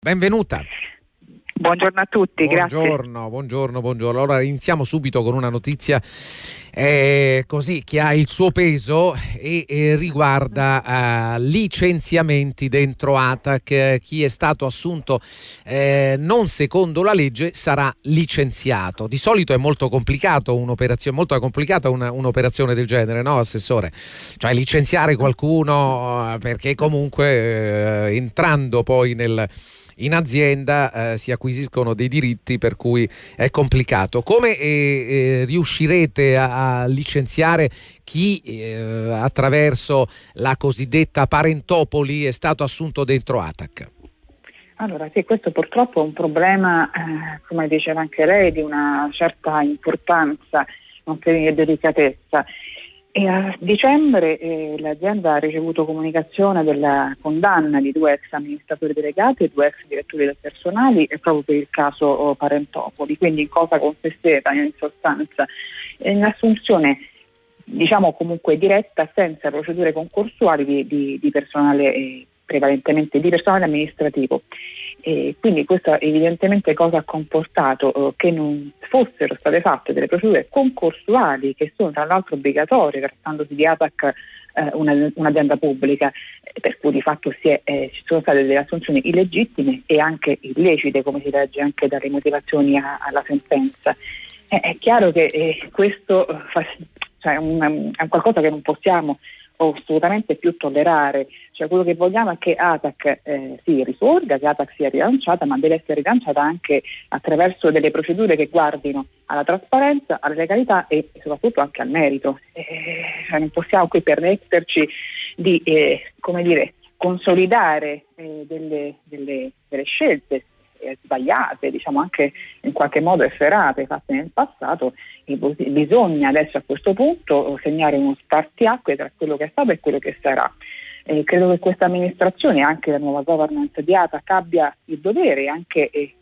Benvenuta. Buongiorno a tutti, buongiorno. Buongiorno, buongiorno. Allora iniziamo subito con una notizia eh, così che ha il suo peso e, e riguarda uh, licenziamenti dentro ATAC. Chi è stato assunto eh, non secondo la legge sarà licenziato. Di solito è molto complicato un'operazione, molto complicata una, un'operazione del genere, no, Assessore? Cioè licenziare qualcuno eh, perché comunque eh, entrando poi nel in azienda eh, si acquisiscono dei diritti per cui è complicato. Come eh, eh, riuscirete a, a, licenziare chi eh, attraverso la cosiddetta parentopoli è stato assunto dentro ATAC? Allora sì, questo purtroppo è un problema, eh, come diceva anche lei, di una certa importanza, nonché delicatezza. E a dicembre eh, l'azienda ha ricevuto comunicazione della condanna di due ex amministratori delegati e due ex direttori del personale proprio per il caso oh, Parentopoli, quindi in cosa consisteva in sostanza? In assunzione diciamo comunque diretta senza procedure concorsuali di, di, di personale eh, prevalentemente di personale amministrativo. E quindi questo evidentemente cosa ha comportato eh, che non fossero state fatte delle procedure concorsuali che sono tra l'altro obbligatorie trattandosi di ATAC eh, una, un'azienda pubblica, per cui di fatto è, eh, ci sono state delle assunzioni illegittime e anche illecite, come si legge anche dalle motivazioni a, alla sentenza. è chiaro che eh, questo fa, cioè, un, è qualcosa che non possiamo assolutamente più tollerare. Cioè quello che vogliamo è che ATAC eh, si risorga, che ATAC sia rilanciata, ma deve essere rilanciata anche attraverso delle procedure che guardino alla trasparenza, alla legalità e soprattutto anche al merito. Eh, cioè non possiamo qui permetterci di eh, dire, consolidare eh, delle, delle, delle scelte eh, sbagliate, diciamo anche in qualche modo efferate fatte nel passato, bisogna adesso a questo punto segnare uno spartiacque tra quello che è stato e quello che sarà. Eh, credo che questa amministrazione, anche la nuova governance di ATAC, abbia il dovere anche eh,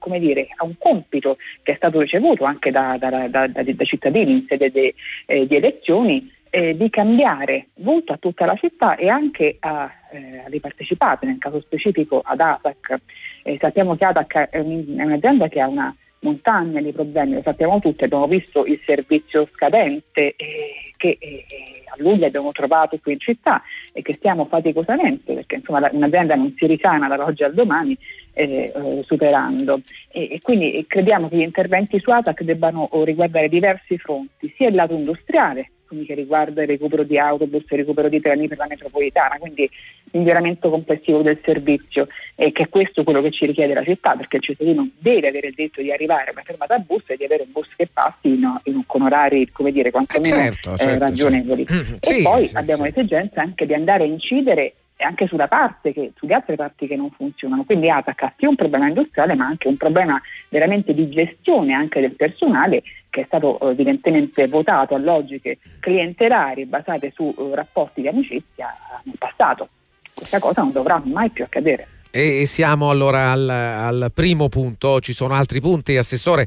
come dire, a un compito che è stato ricevuto anche da, da, da, da cittadini in sede de, eh, di elezioni eh, di cambiare volto a tutta la città e anche a, eh, alle partecipate, nel caso specifico ad ATAC. Eh, sappiamo che ATAC è, un, è, un'azienda che ha una montagna di problemi, lo sappiamo tutti, abbiamo visto il servizio scadente eh, che eh, a luglio abbiamo trovato qui in città e che stiamo faticosamente, perché insomma un'azienda non si risana dall'oggi al domani, eh, eh, superando. E, e, quindi crediamo che gli interventi su ATAC debbano riguardare diversi fronti, sia il lato industriale, quindi che riguarda il recupero di autobus, il recupero di treni per la metropolitana, quindi miglioramento complessivo del servizio e che è questo quello che ci richiede la città perché il cittadino deve avere il diritto di arrivare a una fermata bus e di avere un bus che passi in, in, con orari come dire quantomeno eh certo, certo, certo. ragionevoli certo. e sì, poi sì, abbiamo sì. l'esigenza anche di andare a incidere anche sulla parte che, sulle altre parti che non funzionano. Quindi ATAC ha sia un problema industriale ma anche un problema veramente di gestione anche del personale che è stato eh, evidentemente votato a logiche clientelari basate su uh, rapporti di amicizia nel passato. Questa cosa non dovrà mai più accadere. E siamo allora al, al, primo punto, ci sono altri punti, Assessore,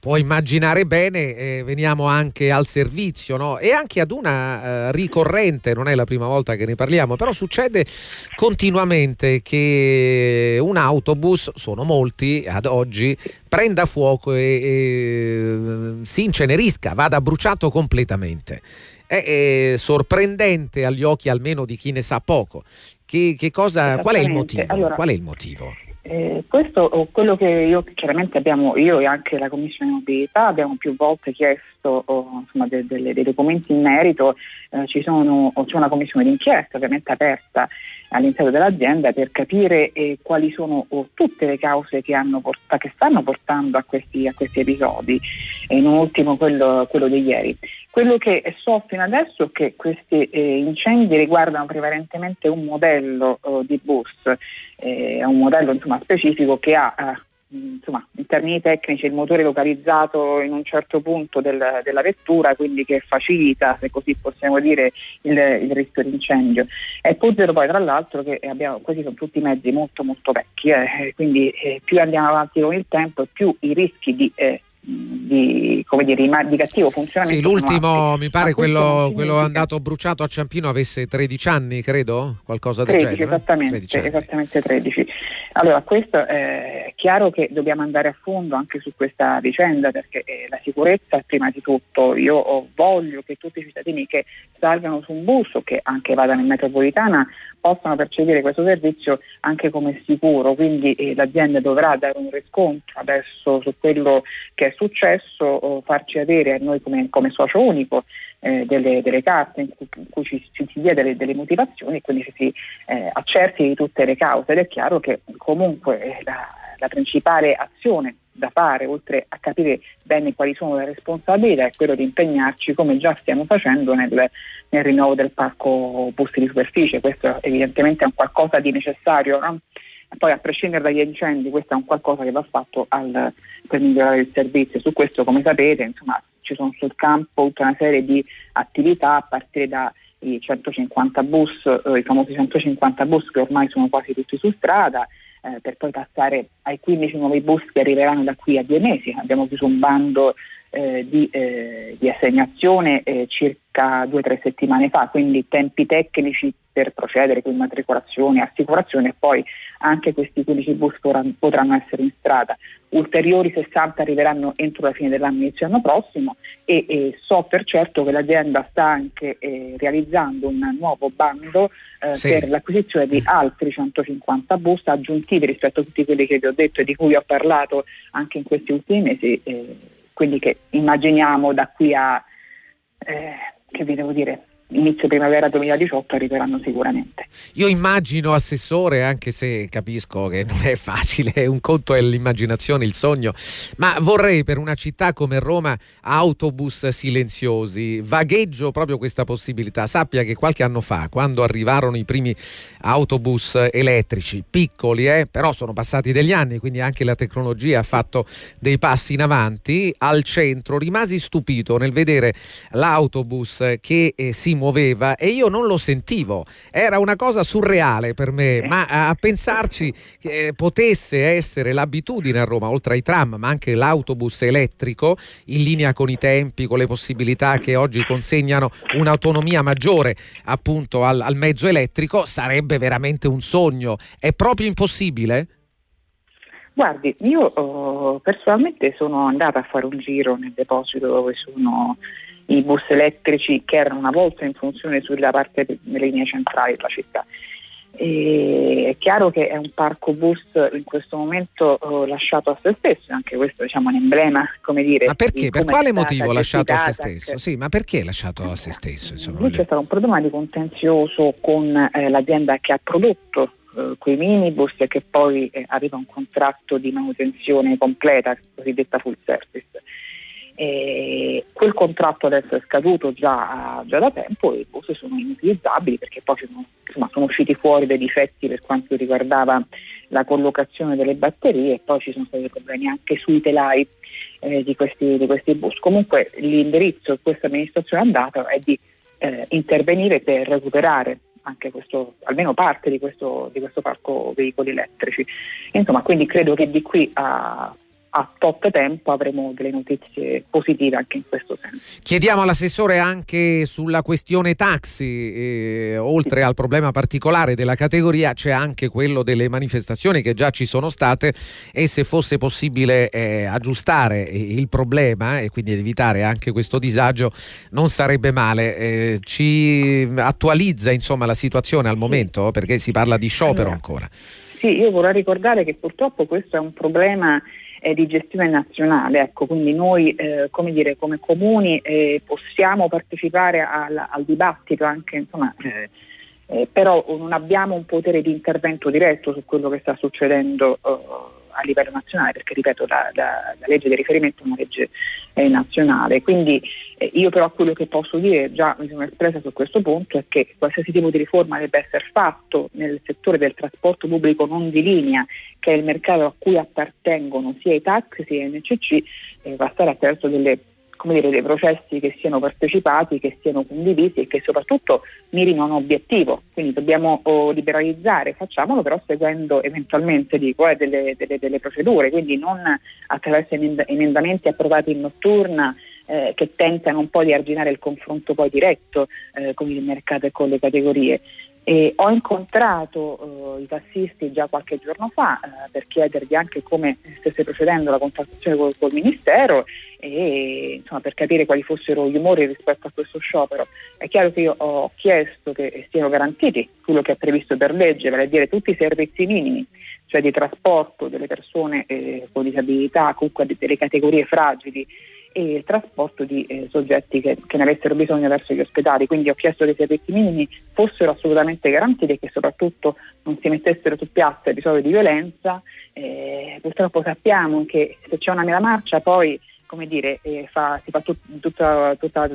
può immaginare bene, eh, veniamo anche al servizio no? e anche ad una eh, ricorrente, non è la prima volta che ne parliamo, però succede continuamente che un autobus, sono molti ad oggi, prenda fuoco e, e si incenerisca, vada bruciato completamente. È, sorprendente agli occhi almeno di chi ne sa poco. Che, che cosa, qual è il motivo? Allora, qual è il motivo? Eh, questo quello che io chiaramente abbiamo, io e anche la Commissione Mobilità abbiamo più volte chiesto oh, insomma, de, de, dei documenti in merito, eh, c'è una commissione d'inchiesta ovviamente aperta all'interno dell'azienda per capire eh, quali sono oh, tutte le cause che, portato, che stanno portando a questi, a questi episodi, e non ultimo quello, quello di ieri. Quello che so fino adesso è che questi eh, incendi riguardano prevalentemente un modello eh, di bus, eh, un modello insomma, specifico che ha eh, insomma, in termini tecnici il motore localizzato in un certo punto del, della vettura, quindi che facilita, se così possiamo dire, il, il rischio di incendio. E Puzzero poi tra l'altro che abbiamo, questi sono tutti mezzi molto molto vecchi, eh, quindi eh, più andiamo avanti con il tempo più i rischi di di, come dire, di cattivo funzionamento. Sì, l'ultimo mi pare quello, quello andato bruciato a Ciampino avesse 13 anni, credo, qualcosa del 13, genere. Esattamente, 13 esattamente 13. Allora, questo è chiaro che dobbiamo andare a fondo anche su questa vicenda perché eh, la sicurezza prima di tutto. Io voglio che tutti i cittadini che salgano su un bus o che anche vadano in metropolitana possano percepire questo servizio anche come sicuro, quindi eh, l'azienda dovrà dare un riscontro adesso su quello che è successo, farci avere a noi come, come socio unico eh, delle, delle, carte in cui, in cui ci, ci, si dia delle, delle, motivazioni e quindi ci si eh, accerti di tutte le cause. Ed è chiaro che comunque la, la principale azione da fare, oltre a capire bene quali sono le responsabilità, è quello di impegnarci, come già stiamo facendo, nel, nel rinnovo del parco bus di superficie. Questo evidentemente è un qualcosa di necessario. No? Poi a prescindere dagli incendi questo è un qualcosa che va fatto al, per migliorare il servizio. Su questo come sapete insomma, ci sono sul campo tutta una serie di attività a partire dai 150 bus, eh, i famosi 150 bus che ormai sono quasi tutti su strada, eh, per poi passare ai 15 nuovi bus che arriveranno da qui a due mesi. Abbiamo chiuso un bando eh, di, eh, di, assegnazione eh, circa due o tre settimane fa, quindi tempi tecnici per procedere con immatricolazione, assicurazione e poi anche questi 15 bus potranno essere in strada. Ulteriori 60 arriveranno entro la fine dell'anno inizio anno prossimo e, e, so per certo che l'azienda sta anche eh, realizzando un nuovo bando eh, sì. per l'acquisizione di altri 150 bus aggiuntivi rispetto a tutti quelli che vi ho detto e di cui ho parlato anche in questi ultimi mesi, eh, quindi che immaginiamo da qui a, eh, che vi devo dire, inizio primavera 2018 arriveranno sicuramente. Io immagino, Assessore, anche se capisco che non è facile, un conto è l'immaginazione, il sogno, ma vorrei per una città come Roma autobus silenziosi, vagheggio proprio questa possibilità. Sappia che qualche anno fa, quando arrivarono i primi autobus elettrici, piccoli, eh, però sono passati degli anni, quindi anche la tecnologia ha fatto dei passi in avanti, al centro rimasi stupito nel vedere l'autobus che eh, si muoveva e io non lo sentivo. Era una cosa surreale per me, ma a pensarci che potesse essere l'abitudine a Roma, oltre ai tram, ma anche l'autobus elettrico, in linea con i tempi, con le possibilità che oggi consegnano un'autonomia maggiore appunto al, al mezzo elettrico, sarebbe veramente un sogno. È proprio impossibile? Guardi, io oh, personalmente sono andata a fare un giro nel deposito dove sono i bus elettrici che erano una volta in funzione sulla parte delle linee centrali della città. E è chiaro che è un parco bus in questo momento oh, lasciato a se stesso, anche questo diciamo, è un emblema, come dire. Ma perché? Per quale motivo lasciato a se stesso? Sì, ma perché lasciato a se stesso? Insomma, c'è stato un problema di contenzioso con eh, l'azienda che ha prodotto eh, quei minibus e che poi eh, aveva un contratto di manutenzione completa, cosiddetta full service. E quel contratto adesso è scaduto già, già, da tempo e i bus sono inutilizzabili perché poi sono, insomma, sono, usciti fuori dei difetti per quanto riguardava la collocazione delle batterie e poi ci sono stati problemi anche sui telai eh, di, questi, di, questi, bus. Comunque l'indirizzo che questa amministrazione ha dato è di eh, intervenire per recuperare anche questo, almeno parte di questo, di questo parco veicoli elettrici. Insomma, quindi credo che di qui a a tot tempo avremo delle notizie positive anche in questo senso. Chiediamo all'assessore anche sulla questione taxi, eh, oltre al problema particolare della categoria c'è anche quello delle manifestazioni che già ci sono state e se fosse possibile eh, aggiustare il problema e quindi evitare anche questo disagio non sarebbe male. Eh, ci attualizza insomma la situazione al momento perché si parla di sciopero allora, ancora. Sì, io vorrei ricordare che purtroppo questo è un problema eh, di gestione nazionale. Ecco, quindi noi eh, come, dire, come, comuni eh, possiamo partecipare al, al, dibattito anche, insomma, eh, eh, però non abbiamo un potere di intervento diretto su quello che sta succedendo a livello nazionale, perché ripeto la, la, la legge di riferimento è una legge eh, nazionale. Quindi eh, io però quello che posso dire, già mi sono espressa su questo punto, è che qualsiasi tipo di riforma debba essere fatto nel settore del trasporto pubblico non di linea, che è il mercato a cui appartengono sia i taxi sia i NCC, eh, va a stare attraverso delle dire, dei processi che siano partecipati, che siano condivisi e che soprattutto mirino a un obiettivo. Quindi dobbiamo oh, liberalizzare, facciamolo però seguendo eventualmente dico, eh, delle, delle, delle, procedure, quindi non attraverso emendamenti approvati in notturna eh, che tentano un po' di arginare il confronto poi diretto eh, con il mercato e con le categorie. E ho incontrato eh, i tassisti già qualche giorno fa eh, per chiedergli anche come stesse procedendo la contrattazione col, col Ministero e insomma, per capire quali fossero gli umori rispetto a questo sciopero. È chiaro che io ho chiesto che siano garantiti quello che è previsto per legge, vale a dire tutti i servizi minimi, cioè di trasporto delle persone eh, con disabilità, comunque delle categorie fragili e il trasporto di eh, soggetti che, che, ne avessero bisogno verso gli ospedali. Quindi ho chiesto che i servizi minimi fossero assolutamente garantiti e che soprattutto non si mettessero su piazza episodi di violenza. Eh, purtroppo sappiamo che se c'è una mela marcia poi come dire, eh, fa, si fa tut, tutta, tutta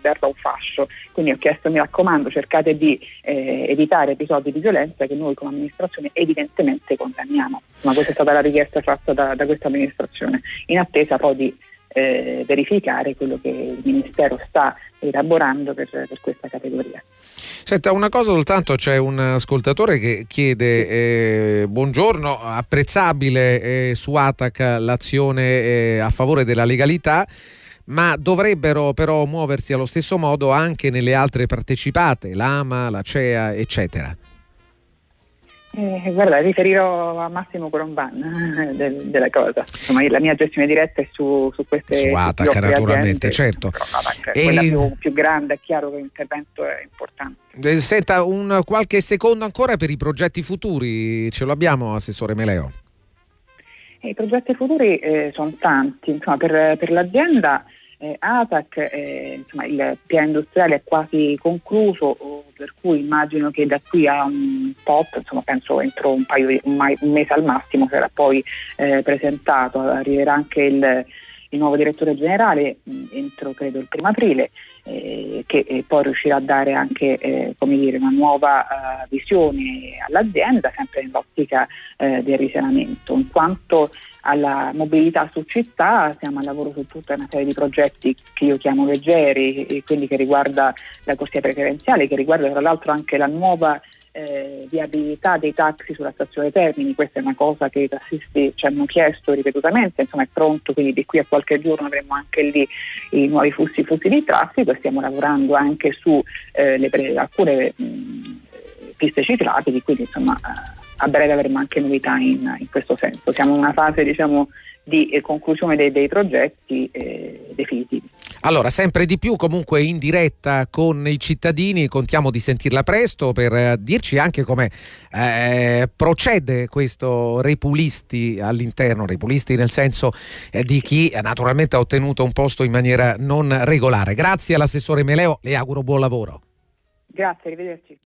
d'erba un fascio. Quindi ho chiesto, mi raccomando, cercate di eh, evitare episodi di violenza che noi come amministrazione evidentemente condanniamo. Ma questa è stata la richiesta fatta da, da questa amministrazione, in attesa poi di eh, verificare quello che il Ministero sta elaborando per, per questa categoria. Senta, una cosa soltanto, c'è un ascoltatore che chiede, eh, buongiorno, apprezzabile eh, su Atac l'azione eh, a favore della legalità, ma dovrebbero però muoversi allo stesso modo anche nelle altre partecipate, l'AMA, la CEA, eccetera. Eh, guarda, riferirò a Massimo Colomban eh, del, della cosa. Insomma, la mia gestione diretta è su, su queste Su Atac, naturalmente, certo. Però, e... Quella più, più, grande, è chiaro che l'intervento è importante. Eh, senta, un qualche secondo ancora per i progetti futuri, ce lo abbiamo, Assessore Meleo? Eh, I progetti futuri eh, sono tanti, insomma, per, per l'azienda eh, ATAC, eh, insomma, il piano industriale è quasi concluso, per cui immagino che da qui a un tot, insomma, penso entro un, paio un mese al massimo sarà poi eh, presentato, arriverà anche il, il nuovo direttore generale mh, entro credo il primo aprile eh, che eh, poi riuscirà a dare anche eh, dire, una nuova uh, visione all'azienda sempre nell'ottica eh, del risanamento. In quanto alla mobilità su città, siamo al lavoro su tutta una serie di progetti che io chiamo leggeri, quelli che riguarda la corsia preferenziale, che riguarda tra l'altro anche la nuova eh, viabilità dei taxi sulla stazione Termini, questa è una cosa che i tassisti ci hanno chiesto ripetutamente, insomma è pronto, quindi di qui a qualche giorno avremo anche lì i nuovi flussi, flussi di traffico e stiamo lavorando anche su eh, le, alcune mh, piste ciclabili, quindi insomma a breve avremo anche novità in, in questo senso. Siamo in una fase diciamo, di eh, conclusione dei, dei progetti eh, definitivi. Allora, sempre di più comunque in diretta con i cittadini, contiamo di sentirla presto per eh, dirci anche come eh, procede questo Repulisti all'interno, Repulisti nel senso eh, di chi naturalmente ha ottenuto un posto in maniera non regolare. Grazie all'assessore Meleo, le auguro buon lavoro. Grazie, arrivederci.